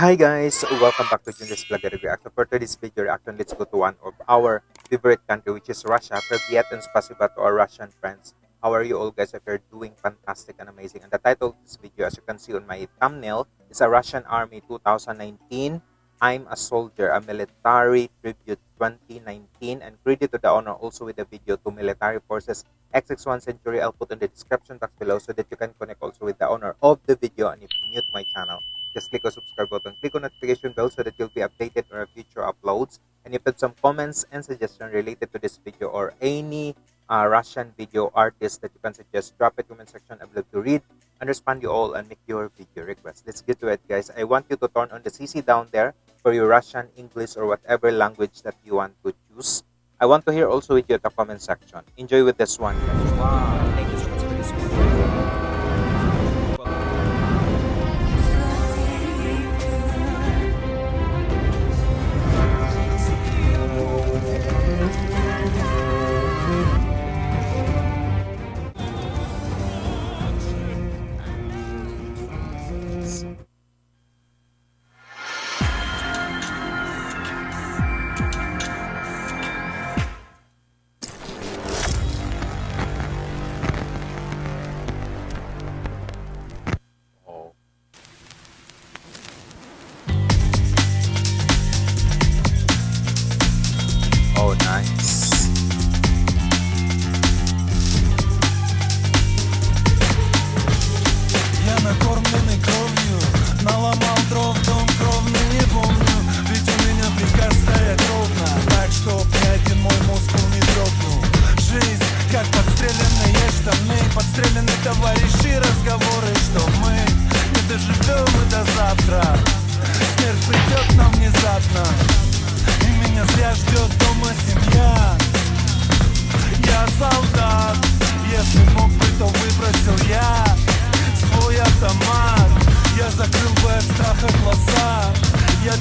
Hi guys, welcome back to Junris Vlog Reaction. For today's video reaction, let's go to one of our favorite country which is Russia. Privyet and spasiba to our Russian friends. How are you all guys? If you're doing fantastic and amazing. And the title of this video, as you can see on my thumbnail, is a Russian Army 2019. I'm a Soldier, a Military Tribute 2019. And credit to the honor also with the video to Military Forces XX1 Century. I'll put in the description box below so that you can connect also with the owner of the video and if you're new to my channel just click on subscribe button click on notification bell so that you'll be updated on our future uploads. And if you have some comments and suggestions related to this video or any uh, russian video artist that you can suggest drop it in the comment section. I would love to read and respond you all and make your video requests let's get to it guys. I want you to turn on the cc down there for your russian english or whatever language that you want to choose. I want to hear also with you at the comment section. Enjoy with this one. Wow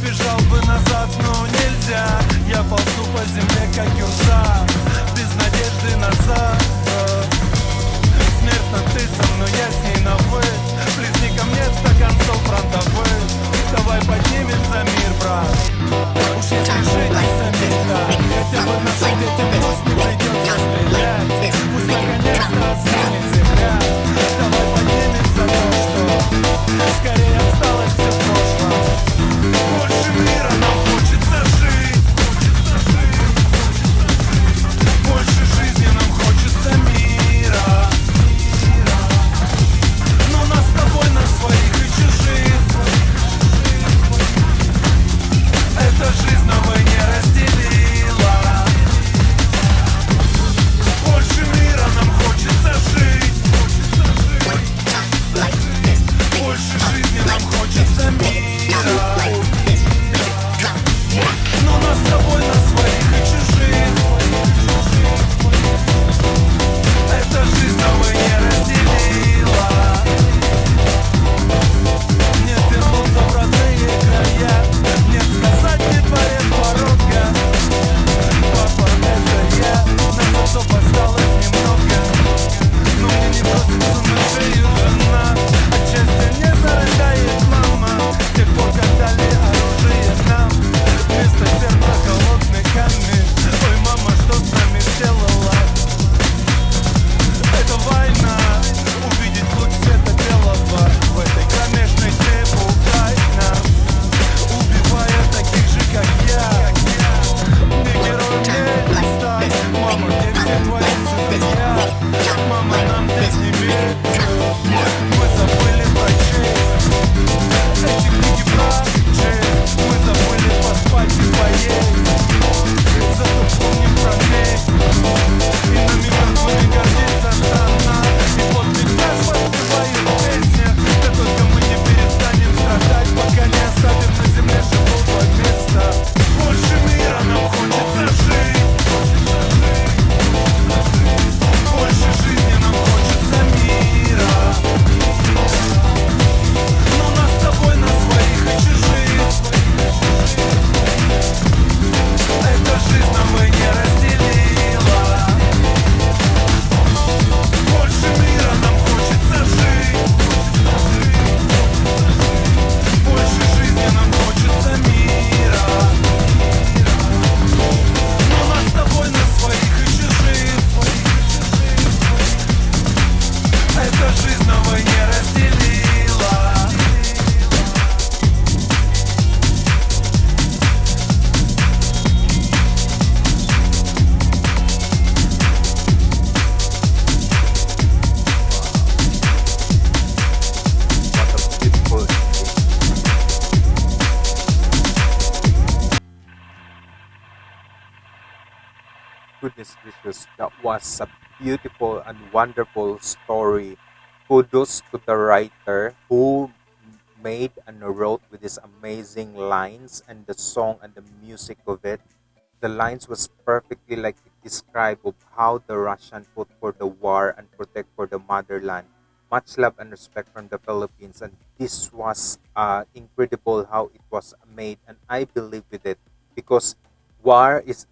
бежал бы назад, но нельзя. Я ползу по земле, как юрса Без надежды назад Смертно ты со мной, я с ней на вы. Плесни ко мне стакан стол фронтовых. Давай поднимем за мир, Goodness gracious, that was a beautiful and wonderful story. Kudos to the writer who made and wrote with these amazing lines and the song and the music of it. The lines was perfectly like it described of how the Russian fought for the war and protect for the motherland. Much love and respect from the Philippines, and this was uh, incredible how it was made, and I believe with it because war is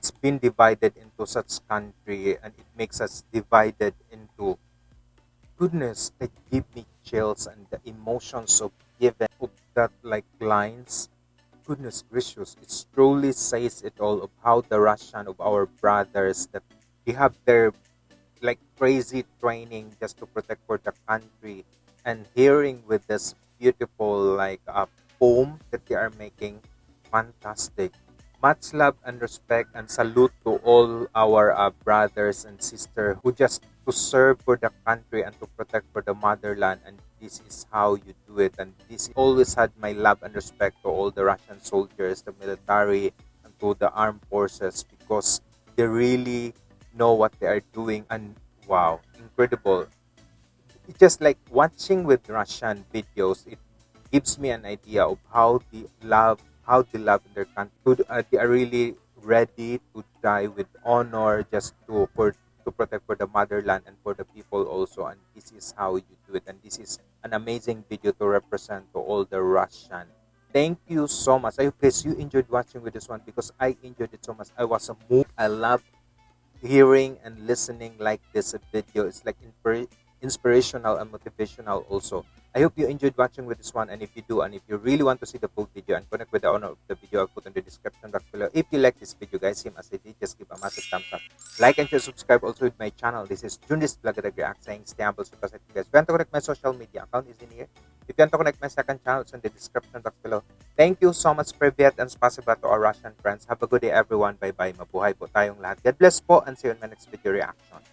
it's been divided into such country, and it makes us divided into goodness that give me chills and the emotions of given of that like lines. Goodness gracious it truly says it all of how the russian of our brothers that they have their like crazy training just to protect for the country and hearing with this beautiful like uh, poem that they are making fantastic much love and respect and salute to all our uh, brothers and sisters who just to serve for the country and to protect for the motherland. And this is how you do it. And this always had my love and respect to all the russian soldiers the military and to the armed forces because they really know what they are doing. And wow incredible. It's just like watching with russian videos it gives me an idea of how they love how they love their country. Uh, they are really ready to die with honor just to for to protect for the motherland and for the people also. And this is how you do it. And this is an amazing video to represent to all the russian. Thank you so much. I hope you enjoyed watching with this one because i enjoyed it so much. I was moved i love hearing and listening like this video. It's like inspirational and motivational also i hope you enjoyed watching with this one and if you do and if you really want to see the full video and connect with the owner of the video i'll put in the description box below if you like this video guys same as i did just give a massive thumbs up like and share subscribe also with my channel this is Jundis Vlog React saying stay humble super guys if you want to connect my social media account is in here if you want to connect my second channel it's in the description box below Thank you so much, Privyet, and spasiba to our Russian friends. Have a good day, everyone. Bye-bye. Mabuhay po tayong lahat. God bless po, and see you in my next video reaction.